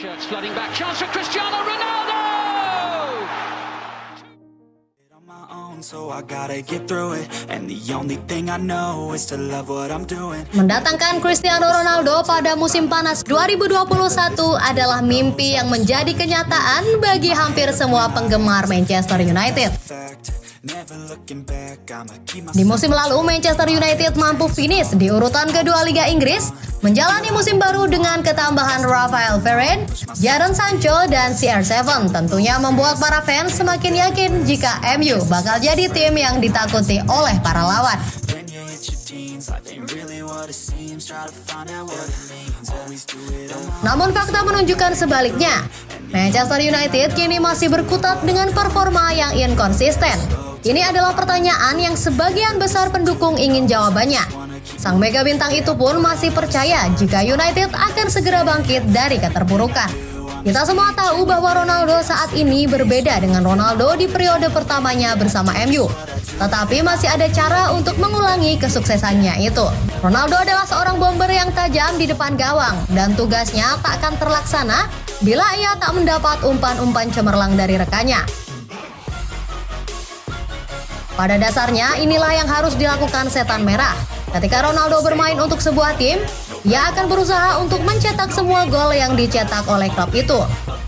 Shirts flooding back. Chance for Cristiano Ronaldo! on my own, so I gotta get through it. And the only thing I know is to love what I'm doing. Mendatangkan Cristiano Ronaldo pada musim panas 2021 adalah mimpi yang menjadi kenyataan bagi hampir semua penggemar Manchester United. Di musim lalu, Manchester United mampu finish di urutan kedua Liga Inggris, menjalani musim baru dengan ketambahan Rafael Varane, Jadon Sancho, dan CR7. Tentunya membuat para fans semakin yakin jika MU bakal jadi tim yang ditakuti oleh para lawan. Namun fakta menunjukkan sebaliknya. Manchester United kini masih berkutat dengan performa yang inkonsisten. Ini adalah pertanyaan yang sebagian besar pendukung ingin jawabannya. Sang mega bintang itu pun masih percaya jika United akan segera bangkit dari keterpurukan. Kita semua tahu bahwa Ronaldo saat ini berbeda dengan Ronaldo di periode pertamanya bersama MU. Tetapi masih ada cara untuk mengulangi kesuksesannya itu. Ronaldo adalah seorang bomber yang tajam di depan gawang dan tugasnya tak akan terlaksana bila ia tak mendapat umpan-umpan cemerlang dari rekannya. Pada dasarnya, inilah yang harus dilakukan setan merah. Ketika Ronaldo bermain untuk sebuah tim, ia akan berusaha untuk mencetak semua gol yang dicetak oleh klub itu.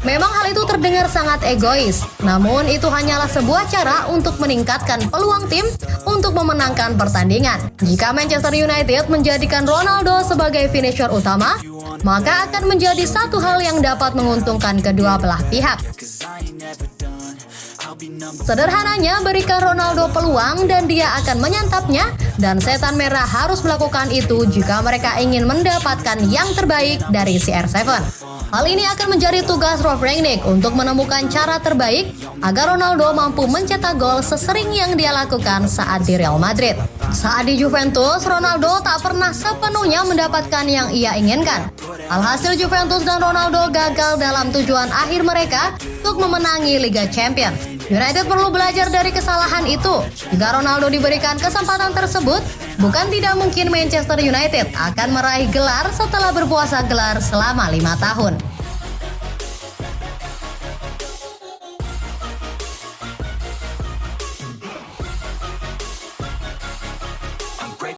Memang hal itu terdengar sangat egois, namun itu hanyalah sebuah cara untuk meningkatkan peluang tim untuk memenangkan pertandingan. Jika Manchester United menjadikan Ronaldo sebagai finisher utama, maka akan menjadi satu hal yang dapat menguntungkan kedua belah pihak. Sederhananya, berikan Ronaldo peluang dan dia akan menyantapnya dan setan merah harus melakukan itu jika mereka ingin mendapatkan yang terbaik dari CR7. Hal ini akan menjadi tugas Rolf Rangnick untuk menemukan cara terbaik agar Ronaldo mampu mencetak gol sesering yang dia lakukan saat di Real Madrid. Saat di Juventus, Ronaldo tak pernah sepenuhnya mendapatkan yang ia inginkan. Alhasil Juventus dan Ronaldo gagal dalam tujuan akhir mereka untuk memenangi Liga Champions. United perlu belajar dari kesalahan itu. Jika Ronaldo diberikan kesempatan tersebut, bukan tidak mungkin Manchester United akan meraih gelar setelah berpuasa gelar selama lima tahun.